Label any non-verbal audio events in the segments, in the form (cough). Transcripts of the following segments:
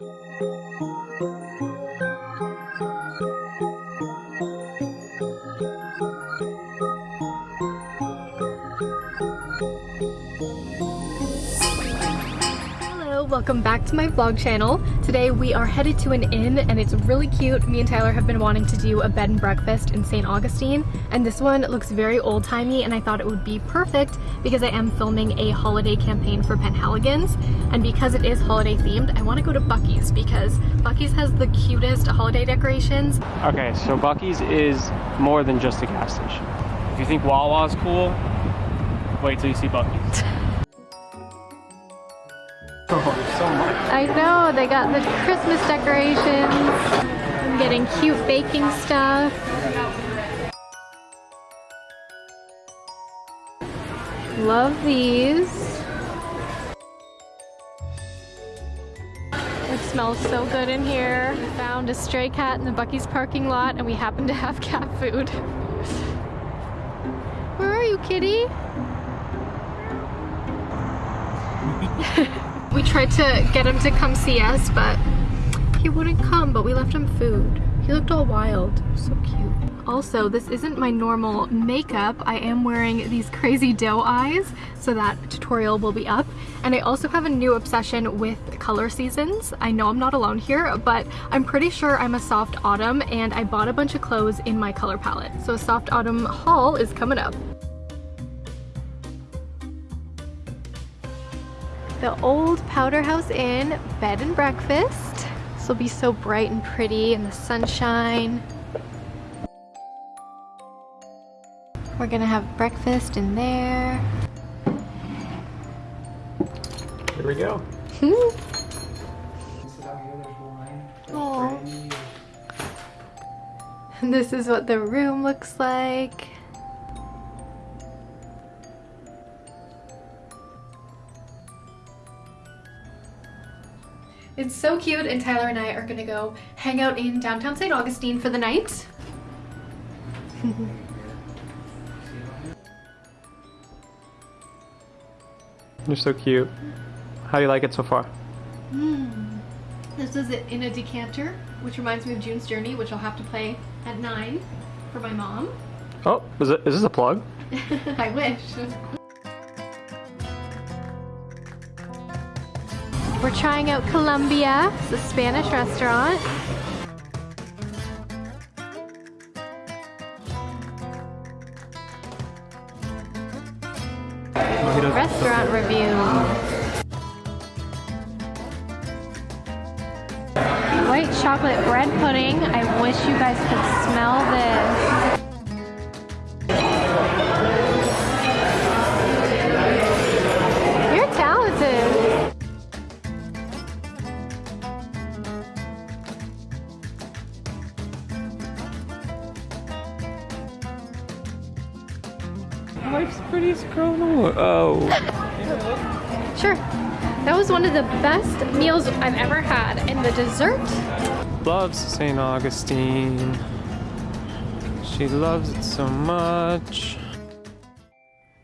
Música welcome back to my vlog channel. Today we are headed to an inn and it's really cute. Me and Tyler have been wanting to do a bed and breakfast in St. Augustine and this one looks very old-timey and I thought it would be perfect because I am filming a holiday campaign for Penhaligons and because it is holiday themed I want to go to Buc-ee's because Buc-ee's has the cutest holiday decorations. Okay, so Buc-ee's is more than just a gas station. If you think Wawa's cool, wait till you see Buc-ee's. (laughs) So much. I know, they got the Christmas decorations. I'm getting cute baking stuff. Love these. It smells so good in here. We found a stray cat in the Buc-ee's parking lot and we happen to have (laughs) cat food. Where are you, kitty? (laughs) We tried to get him to come see us, but he wouldn't come, but we left him food. He looked all wild. So cute. Also, this isn't my normal makeup. I am wearing these crazy doe eyes, so that tutorial will be up. And I also have a new obsession with color seasons. I know I'm not alone here, but I'm pretty sure I'm a soft autumn, and I bought a bunch of clothes in my color palette. So a soft autumn haul is coming up. The old Powder House Inn bed and breakfast. This will be so bright and pretty in the sunshine. We're gonna have breakfast in there. Here we go. (laughs) oh. (laughs) This is what the room looks like. It's so cute and Tyler and I are gonna go hang out in downtown St. Augustine for the night. (laughs) You're so cute. How do you like it so far? Mm. This is it in a decanter, which reminds me of June's Journey, which I'll have to play at 9 for my mom. Oh, is, it, is this a plug? (laughs) I wish. We're trying out Columbia. A Spanish restaurant. Restaurant review. White chocolate bread pudding. I wish you guys could smell this. Life's pretty scroll. Oh. sure. That was one of the best meals I've ever had. And the dessert? Loves St. Augustine. She loves it so much.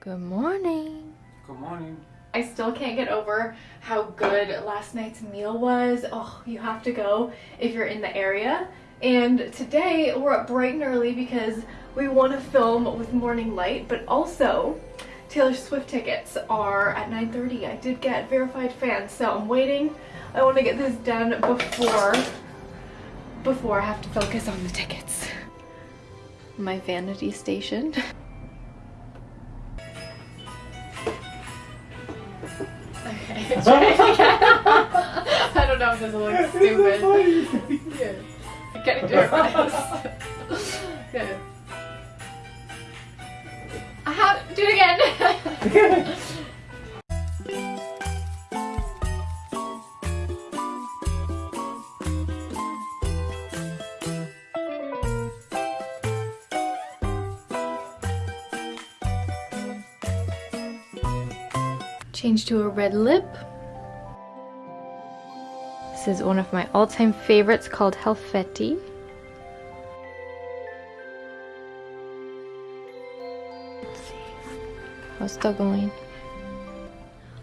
Good morning. Good morning. I still can't get over how good last night's meal was. Oh, you have to go if you're in the area. And today we're up bright and early because we want to film with morning light, but also Taylor Swift tickets are at 9.30. I did get verified fans, so I'm waiting. I want to get this done before, before I have to focus on the tickets. My vanity station. Okay, (laughs) I don't know if this will look stupid. Yeah. (laughs) I gotta do it Good. How? Do it again. (laughs) Change to a red lip. This is one of my all-time favorites called Helfetti. How's that going?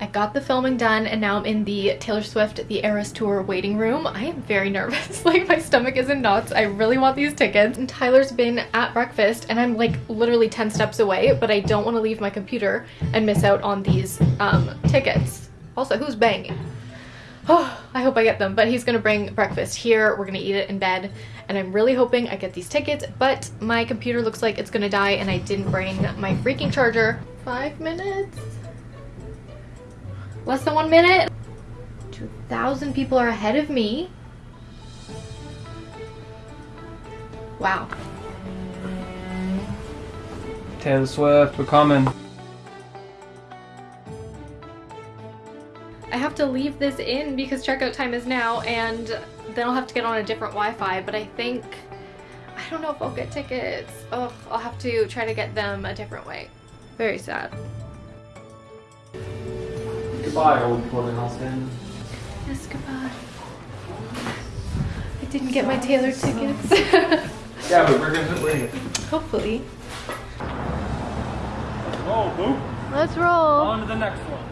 I got the filming done and now I'm in the Taylor Swift The Eras Tour waiting room. I am very (laughs) nervous. like my stomach is in knots. I really want these tickets. And Tyler's been at breakfast and I'm like literally 10 steps away, but I don't want to leave my computer and miss out on these um, tickets. Also, who's banging? Oh, (sighs) I hope I get them, but he's gonna bring breakfast here. We're gonna eat it in bed, and I'm really hoping I get these tickets, but my computer looks like it's gonna die, and I didn't bring my freaking charger. Five minutes? Less than one minute? 2,000 people are ahead of me. Wow. Taylor Swift, we're coming. To leave this in because checkout time is now and then I'll have to get on a different Wi-Fi, but I think, I don't know if I'll get tickets. Oh, I'll have to try to get them a different way. Very sad. Goodbye, old boarding house fan. Yes, goodbye. I didn't get my Taylor tickets. (laughs) Yeah, but we're gonna wait. Hopefully. Let's roll, boo. Let's roll. On to the next one.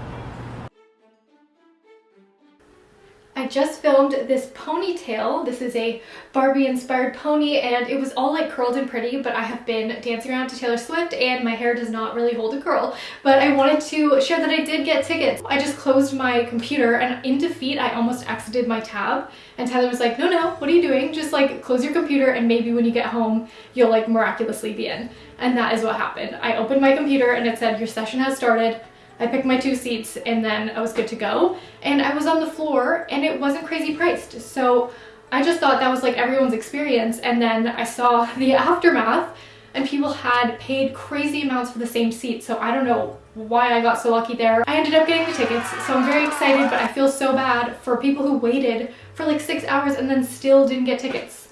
Just filmed this ponytail. This is a Barbie inspired pony and it was all like curled and pretty but I have been dancing around to Taylor Swift and my hair does not really hold a curl. But I wanted to share that I did get tickets. I just closed my computer and in defeat I almost exited my tab and Tyler was like, no, no, what are you doing? Just like close your computer and maybe when you get home you'll like miraculously be in. And that is what happened. I opened my computer and it said your session has started. I picked my two seats and then I was good to go. And I was on the floor and it wasn't crazy priced. So I just thought that was like everyone's experience. And then I saw (laughs) the aftermath and people had paid crazy amounts for the same seat. So I don't know why I got so lucky there. I ended up getting the tickets, so I'm very excited, but I feel so bad for people who waited for like six hours and then still didn't get tickets.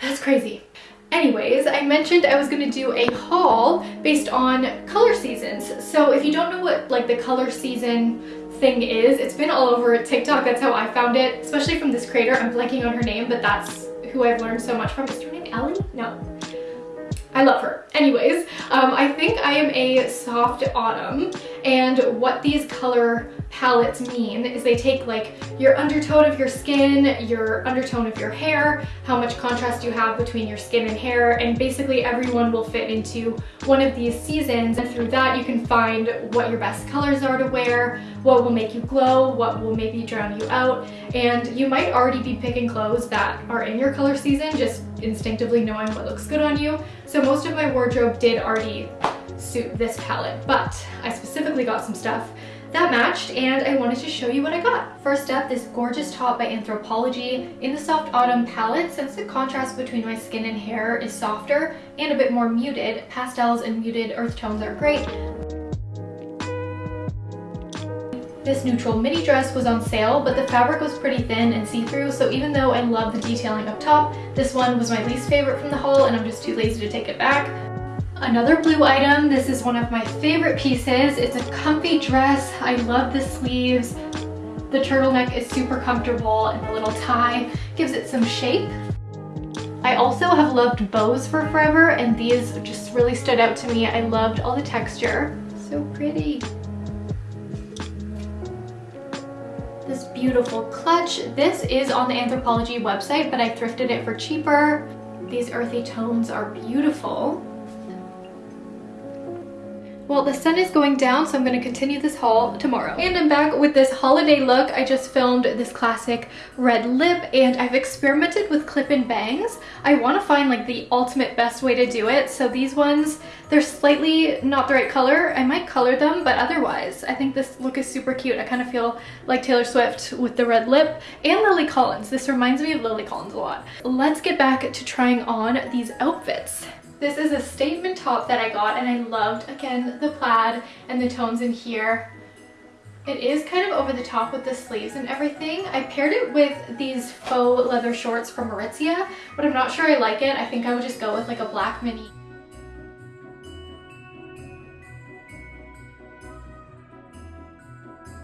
That's crazy. Anyways, I mentioned I was going to do a haul based on color seasons. So if you don't know what like the color season thing is, it's been all over TikTok. That's how I found it, especially from this creator. I'm blanking on her name, but that's who I've learned so much from. Is her name Ellie? No. I love her. Anyways, um, I think I am a soft autumn and what these color palettes mean is they take like your undertone of your skin, your undertone of your hair, how much contrast you have between your skin and hair, and basically everyone will fit into one of these seasons. And through that, you can find what your best colors are to wear, what will make you glow, what will maybe drown you out. And you might already be picking clothes that are in your color season, just instinctively knowing what looks good on you. So most of my wardrobe did already suit this palette, but I specifically got some stuff that matched and I wanted to show you what I got. First up, this gorgeous top by Anthropologie in the Soft Autumn palette. Since the contrast between my skin and hair is softer and a bit more muted, pastels and muted earth tones are great. This neutral midi dress was on sale, but the fabric was pretty thin and see-through, so even though I love the detailing up top, this one was my least favorite from the haul and I'm just too lazy to take it back. Another blue item, this is one of my favorite pieces. It's a comfy dress. I love the sleeves. The turtleneck is super comfortable and the little tie gives it some shape. I also have loved bows for forever and these just really stood out to me. I loved all the texture. So pretty. This beautiful clutch. This is on the Anthropologie website, but I thrifted it for cheaper. These earthy tones are beautiful. Well, the sun is going down, so I'm going to continue this haul tomorrow. And I'm back with this holiday look. I just filmed this classic red lip, and I've experimented with clip-in bangs. I want to find like the ultimate best way to do it. So these ones, they're slightly not the right color. I might color them, but otherwise, I think this look is super cute. I kind of feel like Taylor Swift with the red lip and Lily Collins. This reminds me of Lily Collins a lot. Let's get back to trying on these outfits. This is a statement top that I got and I loved, again, the plaid and the tones in here. It is kind of over the top with the sleeves and everything. I paired it with these faux leather shorts from Aritzia, but I'm not sure I like it. I think I would just go with like a black mini.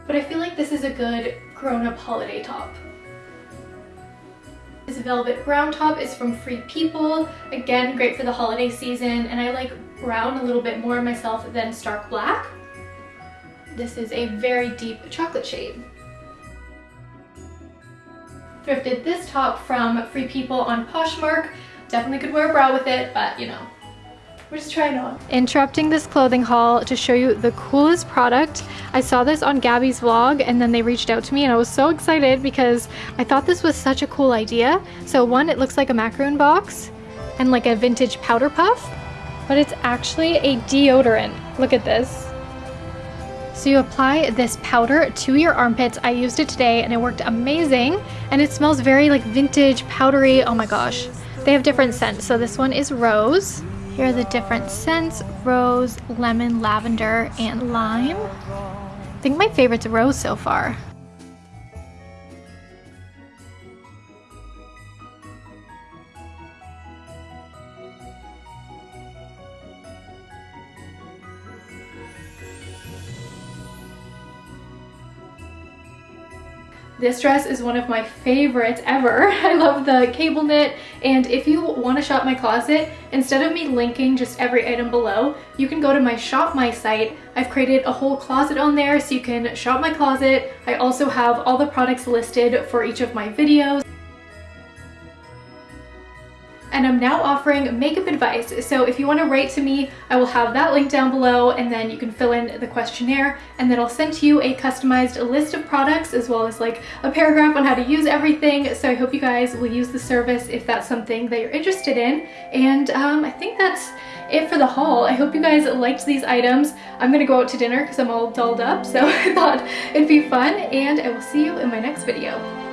But I feel like this is a good grown-up holiday top. Velvet brown top is from Free People. Again, great for the holiday season, and I like brown a little bit more myself than stark black. This is a very deep chocolate shade. Thrifted this top from Free People on Poshmark. Definitely could wear a bra with it, but you know, we're just trying on. Interrupting this clothing haul to show you the coolest product. I saw this on Gabby's vlog and then they reached out to me and I was so excited because I thought this was such a cool idea. So one, it looks like a macaroon box and like a vintage powder puff, but it's actually a deodorant. Look at this. So you apply this powder to your armpits. I used it today and it worked amazing. And it smells very like vintage, powdery. Oh my gosh. They have different scents. So this one is rose. Here are the different scents, rose, lemon, lavender, and lime. I think my favorite's rose so far. This dress is one of my favorites ever. (laughs) I love the cable knit and if you want to shop my closet, instead of me linking just every item below, you can go to my shop my site. I've created a whole closet on there so you can shop my closet. I also have all the products listed for each of my videos and I'm now offering makeup advice. So if you want to write to me, I will have that link down below and then you can fill in the questionnaire and then I'll send to you a customized list of products as well as like a paragraph on how to use everything. So I hope you guys will use the service if that's something that you're interested in. And um, I think that's it for the haul. I hope you guys liked these items. I'm gonna go out to dinner because I'm all dolled up, so (laughs) I thought it'd be fun, and I will see you in my next video.